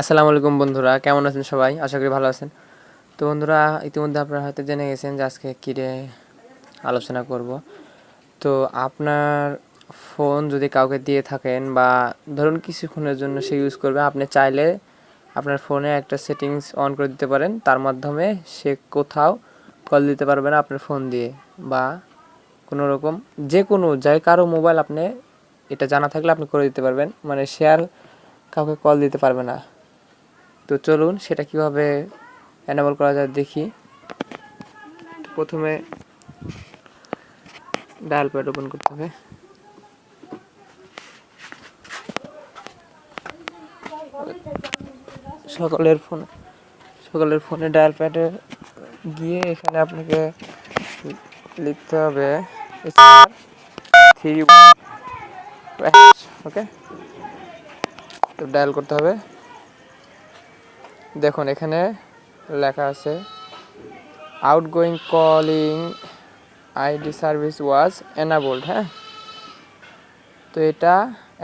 আসসালামু আলাইকুম বন্ধুরা, কেমন আছেন সবাই? আশা করি ভালো আছেন। তো বন্ধুরা, ইতিমধ্যে আপনারা হয়তো জেনে গেছেন যে আজকে কিরে আলোচনা করব। তো আপনার ফোন যদি কাউকে দিয়ে থাকেন বা ধরুন কিছুক্ষণের জন্য সে ইউজ করবে, আপনি চাইলে আপনার ফোনে একটা সেটিংস অন করে দিতে পারেন। তার মাধ্যমে সে কোথাও কল দিতে পারবে না আপনার ফোন দিয়ে বা কোনো রকম, যে কোনো, যাই কারও মোবাইল আপনি এটা জানা থাকলে আপনি করে দিতে পারবেন। মানে শেয়ার কাউকে কল দিতে পারবে না। তো চলুন সেটা কীভাবে অ্যানাবল করা যায় দেখি। প্রথমে ডায়াল প্যাড ওপেন করতে হবে। সকলের ফোন, সকলের ফোনে ডায়াল প্যাডে গিয়ে এখানে আপনাকে লিখতে হবে থ্রি ওকে তো ডায়াল করতে হবে। দেখুন, এখানে লেখা আছে outgoing calling ID service was enabled হ্যাঁ? তো এটা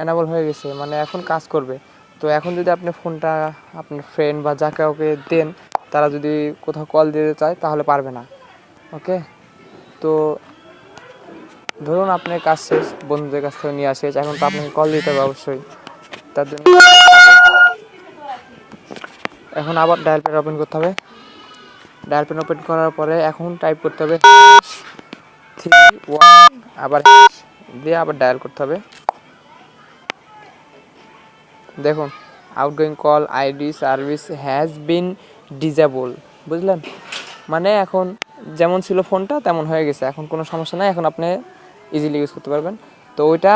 এনাবল হয়ে গেছে মানে এখন কাজ করবে। তো এখন যদি আপনি ফোনটা আপনার ফ্রেন্ড বা যা কাউকে দেন, তারা যদি কোথাও কল দিতে চায়, তাহলে পারবে না, ওকে? তো ধরুন আপনার কাজ শেষ, বন্ধুদের কাছ থেকে নিয়ে আসে, এখন তো আপনাকে কল দিতে হবে অবশ্যই। তার জন্য এখন আবার ডায়াল প্যাড ওপেন করতে হবে। ডায়াল প্যাড ওপেন করার পরে এখন টাইপ করতে হবে থ্রি ওয়ান আবার দিয়ে আবার ডায়াল করতে হবে। দেখুন outgoing call ID service has been disable বুঝলেন? মানে এখন যেমন ছিল ফোনটা তেমন হয়ে গেছে। এখন কোনো সমস্যা নাই, এখন আপনি ইজিলি ইউজ করতে পারবেন। তো ওইটা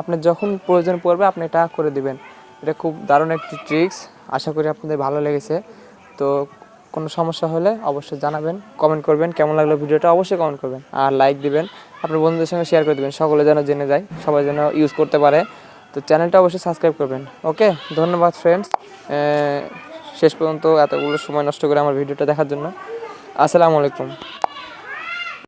আপনার যখন প্রয়োজন পড়বে, আপনি এটা করে দিবেন। এটা খুব দারুণ একটি ট্রিক্স। আশা করি আপনাদের ভালো লেগেছে। তো কোনো সমস্যা হলে অবশ্যই জানাবেন কমেন্ট করবেন, কেমন লাগল ভিডিওটা অবশ্যই কমেন্ট করবেন। আর লাইক দিবেন, আপনার বন্ধুদের সঙ্গে শেয়ার করে দেবেন, সকলে যেন জেনে যায়, সবাই যেন ইউজ করতে পারে। তো চ্যানেলটা অবশ্যই সাবস্ক্রাইব করবেন ওকে ধন্যবাদ ফ্রেন্ডস শেষ পর্যন্ত এতগুলো সময় নষ্ট করে আমার ভিডিওটা দেখার জন্য। আসসালামু আলাইকুম।